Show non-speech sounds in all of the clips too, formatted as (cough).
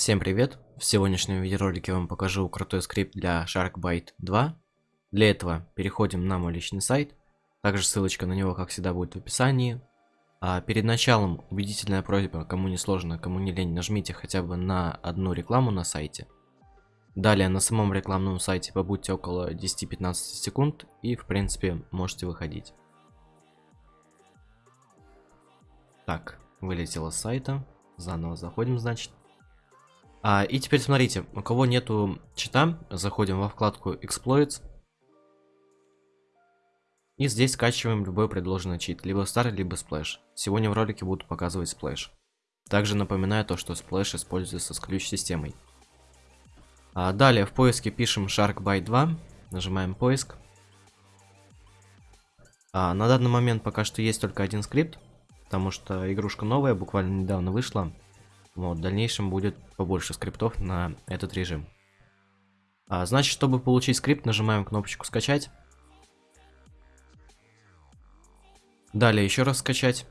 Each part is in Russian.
Всем привет! В сегодняшнем видеоролике я вам покажу крутой скрипт для SharkBite 2. Для этого переходим на мой личный сайт. Также ссылочка на него, как всегда, будет в описании. А перед началом убедительная просьба, кому не сложно, кому не лень, нажмите хотя бы на одну рекламу на сайте. Далее на самом рекламном сайте побудьте около 10-15 секунд и в принципе можете выходить. Так, вылетело с сайта. Заново заходим, значит. А, и теперь смотрите, у кого нету чита, заходим во вкладку Exploits. И здесь скачиваем любой предложенный чит, либо старый, либо Splash. Сегодня в ролике буду показывать Splash. Также напоминаю то, что Splash используется с ключ-системой. А далее в поиске пишем SharkBite 2, нажимаем поиск. А, на данный момент пока что есть только один скрипт, потому что игрушка новая, буквально недавно вышла. Вот, в дальнейшем будет побольше скриптов на этот режим. А, значит, чтобы получить скрипт, нажимаем кнопочку «Скачать». Далее еще раз «Скачать».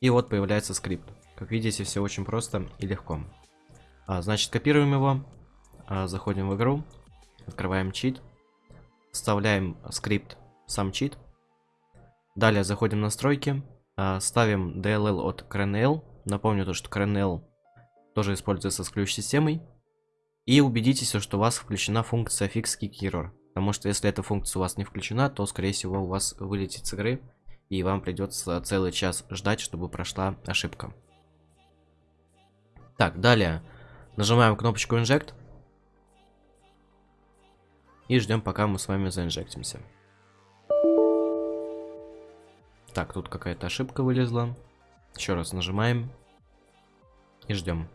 И вот появляется скрипт. Как видите, все очень просто и легко. А, значит, копируем его, а, заходим в игру, открываем чит, вставляем скрипт, сам чит. Далее заходим в настройки, ставим DLL от CRNL. Напомню то, что CRNL тоже используется с ключ-системой. И убедитесь, что у вас включена функция Fix Kick. Потому что если эта функция у вас не включена, то скорее всего у вас вылетит с игры. И вам придется целый час ждать, чтобы прошла ошибка. Так, далее. Нажимаем кнопочку Inject. И ждем, пока мы с вами заинжектимся. Так, тут какая-то ошибка вылезла. Еще раз нажимаем. И ждем.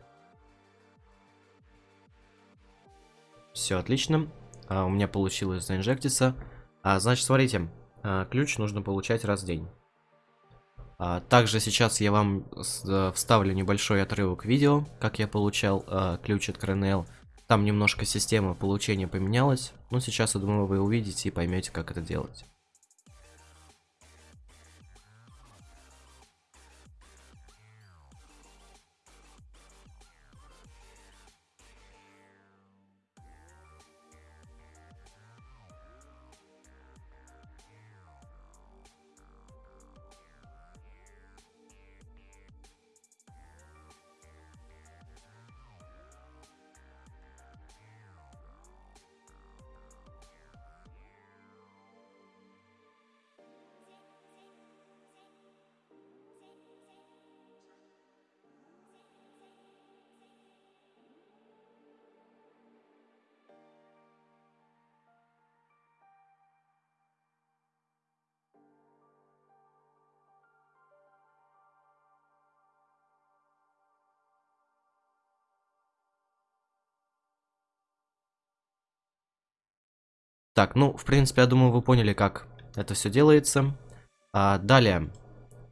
Все отлично. А, у меня получилось заинжектиться. А, значит, смотрите. А, ключ нужно получать раз в день. А, также сейчас я вам э, вставлю небольшой отрывок видео, как я получал а, ключ от CRNL. Там немножко система получения поменялась. Но сейчас, я думаю, вы увидите и поймете, как это делать. Так, ну, в принципе, я думаю, вы поняли, как это все делается. А, далее,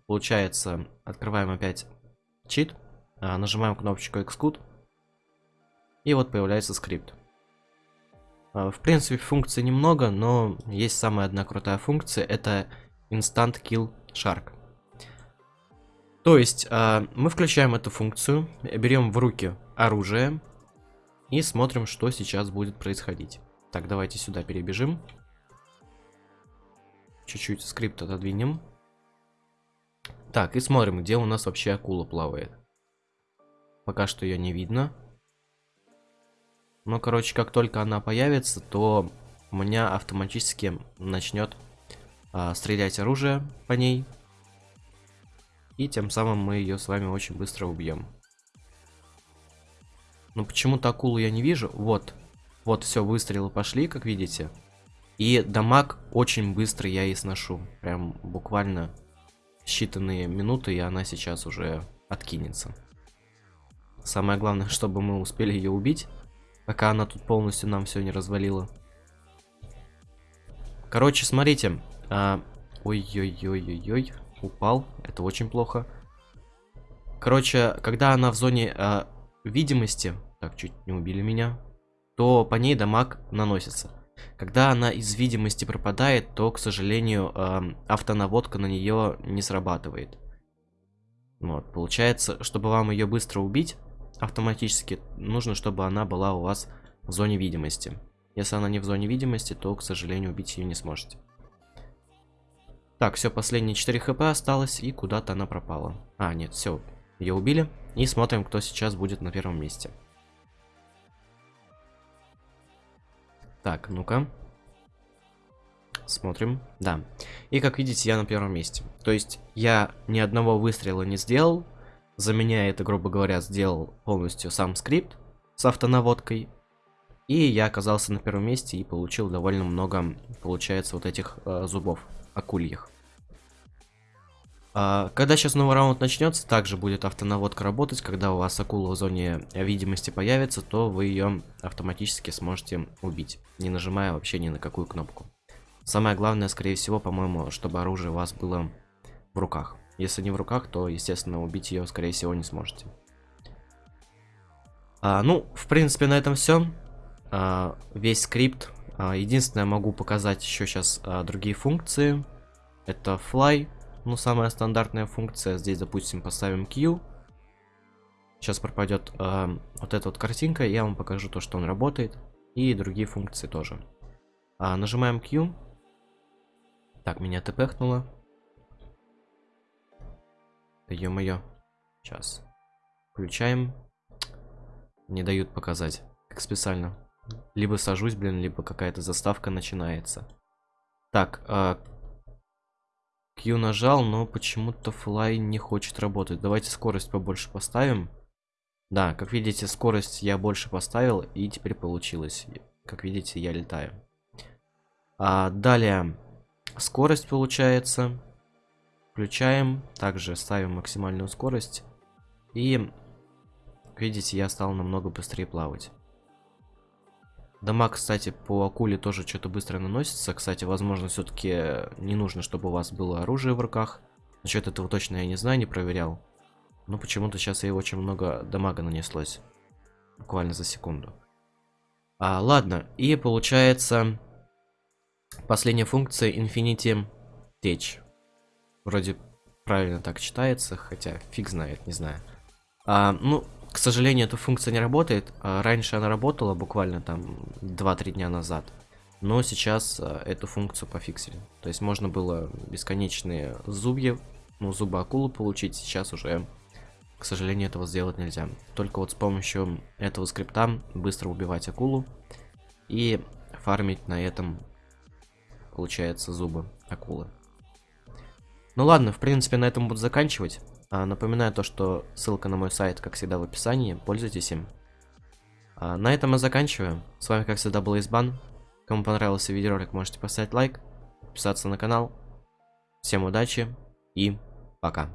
получается, открываем опять чит, а, нажимаем кнопочку Xcode, и вот появляется скрипт. А, в принципе, функций немного, но есть самая одна крутая функция, это Instant Kill Shark. То есть, а, мы включаем эту функцию, берем в руки оружие и смотрим, что сейчас будет происходить. Так, давайте сюда перебежим. Чуть-чуть скрипт отодвинем. Так, и смотрим, где у нас вообще акула плавает. Пока что ее не видно. Но, короче, как только она появится, то у меня автоматически начнет а, стрелять оружие по ней. И тем самым мы ее с вами очень быстро убьем. Но почему-то акулу я не вижу. Вот, вот, все, выстрелы пошли, как видите. И дамаг очень быстро я и сношу. Прям буквально считанные минуты, и она сейчас уже откинется. Самое главное, (laughs) чтобы мы успели ее убить, пока она тут полностью нам все не развалила. Короче, смотрите. А... Ой-ой-ой-ой-ой. Упал. Это очень плохо. Короче, когда она в зоне а, видимости... Так, чуть не убили меня то по ней дамаг наносится. Когда она из видимости пропадает, то, к сожалению, э, автонаводка на нее не срабатывает. Вот, получается, чтобы вам ее быстро убить, автоматически нужно, чтобы она была у вас в зоне видимости. Если она не в зоне видимости, то, к сожалению, убить ее не сможете. Так, все, последние 4 хп осталось, и куда-то она пропала. А, нет, все, ее убили. И смотрим, кто сейчас будет на первом месте. Так, ну-ка. Смотрим. Да. И как видите, я на первом месте. То есть я ни одного выстрела не сделал. За меня это, грубо говоря, сделал полностью сам скрипт с автонаводкой. И я оказался на первом месте и получил довольно много, получается, вот этих э, зубов акульих. А, когда сейчас новый раунд начнется, также будет автонаводка работать. Когда у вас акула в зоне видимости появится, то вы ее автоматически сможете убить, не нажимая вообще ни на какую кнопку. Самое главное, скорее всего, по-моему, чтобы оружие у вас было в руках. Если не в руках, то, естественно, убить ее, скорее всего, не сможете. А, ну, в принципе, на этом все. А, весь скрипт. А, единственное, могу показать еще сейчас а, другие функции. Это fly. Ну, самая стандартная функция. Здесь, допустим, поставим Q. Сейчас пропадет а, вот эта вот картинка. Я вам покажу то, что он работает. И другие функции тоже. А, нажимаем Q. Так, меня тпхнуло. Да ё-моё. Сейчас. Включаем. Не дают показать. Как специально. Либо сажусь, блин, либо какая-то заставка начинается. Так, а... Q нажал, но почему-то флай не хочет работать. Давайте скорость побольше поставим. Да, как видите, скорость я больше поставил, и теперь получилось. Как видите, я летаю. А, далее, скорость получается. Включаем. Также ставим максимальную скорость. И, видите, я стал намного быстрее плавать. Дамаг, кстати, по акуле тоже что-то быстро наносится. Кстати, возможно, все-таки не нужно, чтобы у вас было оружие в руках. Насчет этого точно я не знаю, не проверял. Но почему-то сейчас ей очень много дамага нанеслось. Буквально за секунду. А, ладно, и получается Последняя функция Infinity Tech. Вроде правильно так читается, хотя фиг знает, не знаю. А, ну, к сожалению, эта функция не работает. А, раньше она работала буквально там 2-3 дня назад. Но сейчас а, эту функцию пофиксили. То есть можно было бесконечные зубья, ну, зубы акулы получить. Сейчас уже, к сожалению, этого сделать нельзя. Только вот с помощью этого скрипта быстро убивать акулу и фармить на этом получается, зубы акулы. Ну ладно, в принципе, на этом буду заканчивать. А, напоминаю то, что ссылка на мой сайт, как всегда, в описании. Пользуйтесь им. А, на этом мы заканчиваем. С вами, как всегда, был Избан. Кому понравился видеоролик, можете поставить лайк, подписаться на канал. Всем удачи и пока.